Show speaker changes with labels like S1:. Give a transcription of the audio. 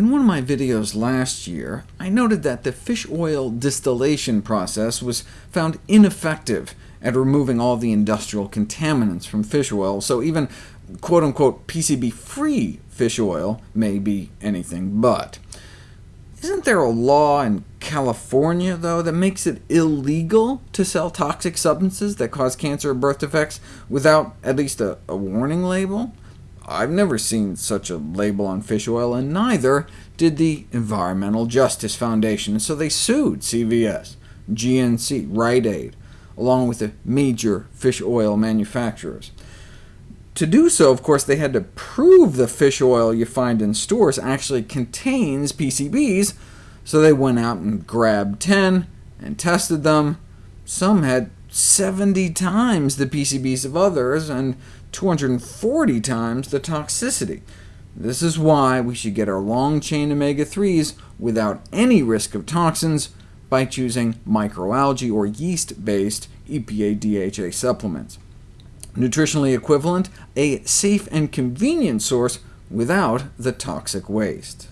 S1: In one of my videos last year, I noted that the fish oil distillation process was found ineffective at removing all the industrial contaminants from fish oil, so even quote-unquote PCB-free fish oil may be anything but. Isn't there a law in California, though, that makes it illegal to sell toxic substances that cause cancer or birth defects without at least a, a warning label? I've never seen such a label on fish oil, and neither did the Environmental Justice Foundation, so they sued CVS, GNC, Rite Aid, along with the major fish oil manufacturers. To do so, of course, they had to prove the fish oil you find in stores actually contains PCBs, so they went out and grabbed 10 and tested them. Some had 70 times the PCBs of others, and 240 times the toxicity. This is why we should get our long-chain omega-3s without any risk of toxins by choosing microalgae or yeast-based EPA-DHA supplements. Nutritionally equivalent, a safe and convenient source without the toxic waste.